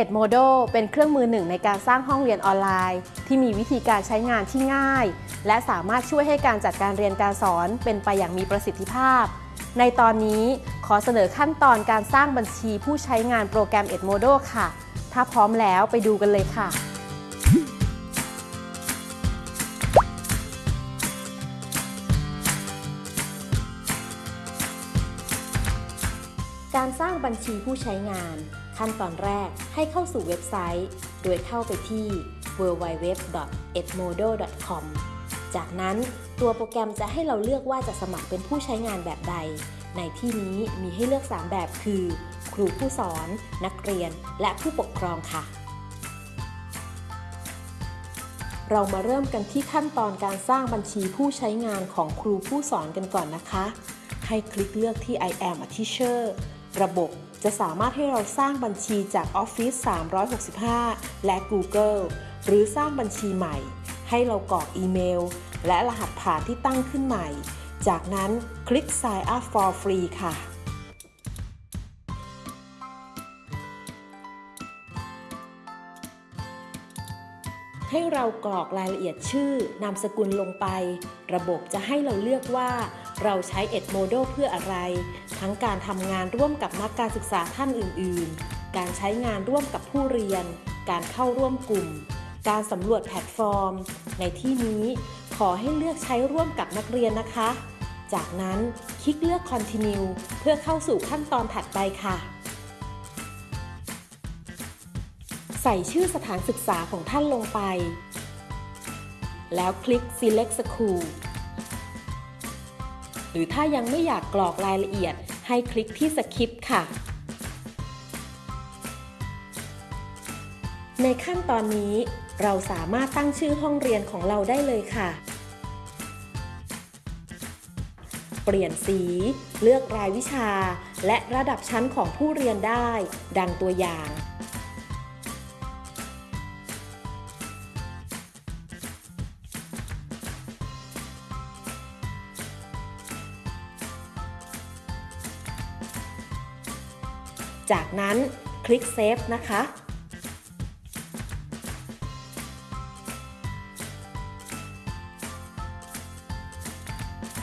Edmodo เป็นเครื่องมือหนึ่งในการสร้างห้องเรียนออนไลน์ ที่มีวิธีการใช้งานที่ง่าย และสามารถช่วยให้การจัดการเรียนการสอนเป็นไปอย่างมีประสิทธิภาพ ในตอนนี้ขอเสนอขั้นตอนการสร้างบัญชีผู้ใช้งานโปรแกรม Edmodo ค่ะ ถ้าพร้อมแล้วไปดูกันเลยค่ะ การสร้างบัญชีผู้ใช้งาน ขั้นตอนแรกให้เข้าสู่เว็บไซต์ โดยเข้าไปที่ www.edmodo.com จากนั้นตัวโปรแกรมจะให้เราเลือกว่าจะสมัครเป็นผู้ใช้งานแบบใด ในที่นี้มีให้เลือก 3 แบบคือ ครูผู้สอน นักเรียน และผู้ปกครองค่ะ เรามาเริ่มกันที่ขั้นตอนการสร้างบัญชีผู้ใช้งานของครูผู้สอนกันก่อนนะคะ ให้คลิกเลือกที่ I am a teacher ระบบจะสามารถให้เราสร้างบัญชีจาก Office 365 และ Google หรือสร้างบัญชีใหม่ ให้เรากรอกอีเมล และรหัสผ่านที่ตั้งขึ้นใหม่ จากนั้นคลิก Sign up for free ค่ะให้เรากรอกรายละเอียดชื่อนามสกุลลงไป ระบบจะให้เราเลือกว่า เราใช้ Edmodo เพื่ออะไร ทั้งการทำงานร่วมกับนักการศึกษาท่านอื่น ๆ การใช้งานร่วมกับผู้เรียน การเข้าร่วมกลุ่ม การสำรวจแพลตฟอร์ม ในที่นี้ขอให้เลือกใช้ร่วมกับนักเรียนนะคะ จากนั้นคลิกเลือก Continue เพื่อเข้าสู่ขั้นตอนถัดไปค่ะ ใส่ชื่อสถานศึกษาของท่านลงไป แล้วคลิก Select School หรือถ้ายังไม่อยากกรอกรายละเอียด ให้คลิกที่ Skip ค่ะ ในขั้นตอนนี้เราสามารถตั้งชื่อห้องเรียนของเราได้เลยค่ะ เปลี่ยนสี เลือกรายวิชา และระดับชั้นของผู้เรียนได้ ดังตัวอย่าง จากนั้นคลิก Save นะคะ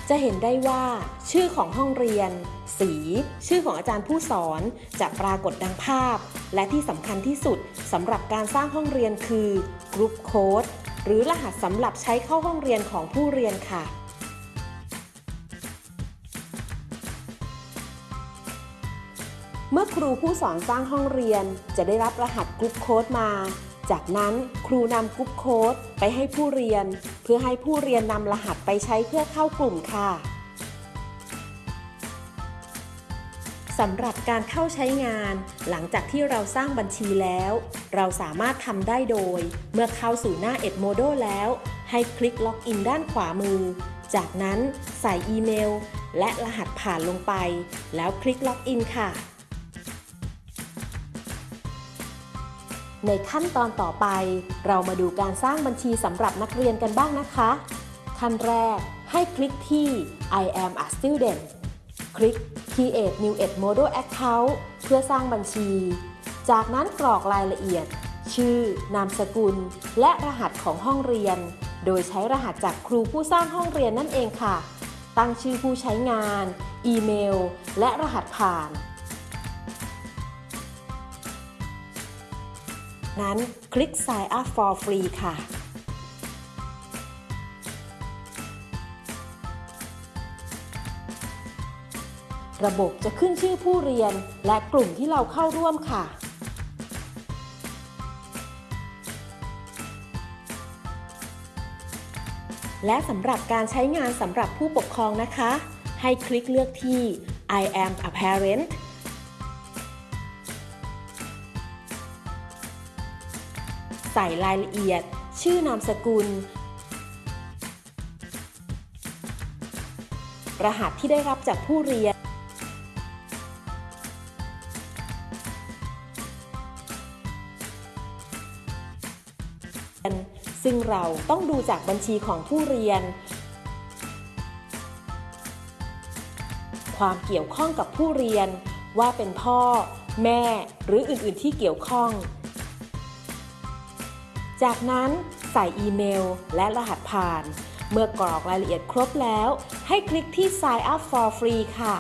จะเห็นได้ว่าชื่อของห้องเรียน สี ชื่อของอาจารย์ผู้สอนจะปรากฏดังภาพ และที่สำคัญที่สุดสำหรับการสร้างห้องเรียนคือ group code หรือรหัสสำหรับใช้เข้าห้องเรียนของผู้เรียนค่ะ เมื่อครูผู้สอนสร้างห้องเรียนจะได้รับรหัส group code มา จากนั้นครูนำ group codeไปให้ผู้เรียน เพื่อให้ผู้เรียนนำรหัสไปใช้เพื่อเข้ากลุ่มค่ะสำหรับการเข้าใช้งาน หลังจากที่เราสร้างบัญชีแล้ว เราสามารถทำได้โดย เมื่อเข้าสู่หน้า Edmodo แล้ว ให้คลิก login ด้านขวามือ จากนั้นใส่อีเมล และรหัสผ่านลงไป แล้วคลิก login ค่ะ ในขั้นตอนต่อไป เรามาดูการสร้างบัญชีสำหรับนักเรียนกันบ้างนะคะ ขั้นแรกให้คลิกที่ I am a student คลิก Create New Edmodo Account เพื่อสร้างบัญชี จากนั้นกรอกรายละเอียด ชื่อ นามสกุล และรหัสของห้องเรียน โดยใช้รหัสจากครูผู้สร้างห้องเรียนนั่นเองค่ะ ตั้งชื่อผู้ใช้งาน อีเมล และรหัสผ่าน นั้นคลิก Sign up for free ค่ะระบบจะขึ้นชื่อผู้เรียนและกลุ่มที่เราเข้าร่วมค่ะ และสำหรับการใช้งานสำหรับผู้ปกครองนะคะ ให้คลิกเลือกที่ I am a parent ส่รายละเอียด ชื่อนามสกุล รหัสที่ได้รับจากผู้เรียน ซึ่งเราต้องดูจากบัญชีของผู้เรียน ความเกี่ยวข้องกับผู้เรียนว่าเป็นพ่อ แม่หรืออื่น ๆ ที่เกี่ยวข้อง จากนั้นใส่อีเมลและรหัสผ่าน เมื่อกรอกรายละเอียดครบแล้ว ให้คลิกที่ Sign up for free ค่ะ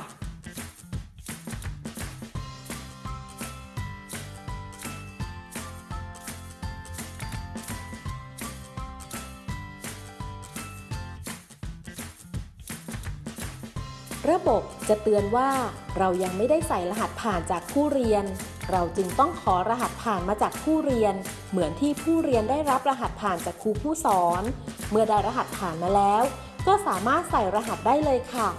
ระบบจะเตือนว่าเรายังไม่ได้ใส่รหัสผ่านจากผู้เรียน เราจึงต้องขอรหัสผ่านมาจากผู้เรียน เหมือนที่ผู้เรียนได้รับรหัสผ่านจากครูผู้สอน เมื่อได้รหัสผ่านมาแล้ว ก็สามารถใส่รหัสได้เลยค่ะ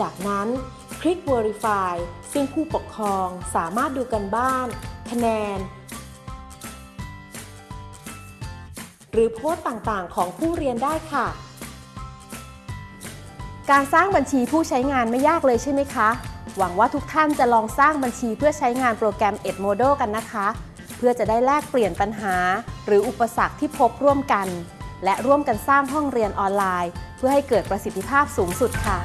จากนั้นคลิก Verify ซึ่งผู้ปกครองสามารถดูกันบ้าน คะแนน หรือโพสต์ต่างๆ ของผู้เรียนได้ค่ะ การสร้างบัญชีผู้ใช้งานไม่ยากเลยใช่ไหมคะ หวังว่าทุกท่านจะลองสร้างบัญชีเพื่อใช้งานโปรแกรม Edmodo กันนะคะ เพื่อจะได้แลกเปลี่ยนปัญหา หรืออุปสรรคที่พบร่วมกัน และร่วมกันสร้างห้องเรียนออนไลน์ เพื่อให้เกิดประสิทธิภาพสูงสุดค่ะ